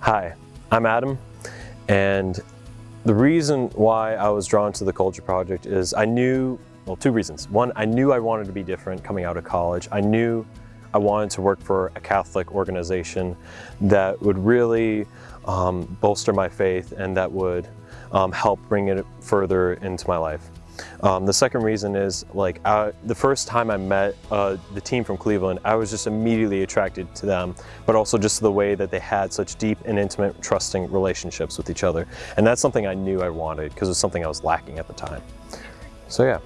Hi, I'm Adam, and the reason why I was drawn to the Culture Project is I knew, well, two reasons. One, I knew I wanted to be different coming out of college. I knew I wanted to work for a Catholic organization that would really um, bolster my faith and that would um, help bring it further into my life. Um, the second reason is like I, the first time I met uh, the team from Cleveland, I was just immediately attracted to them, but also just the way that they had such deep and intimate, trusting relationships with each other. And that's something I knew I wanted because it was something I was lacking at the time. So yeah.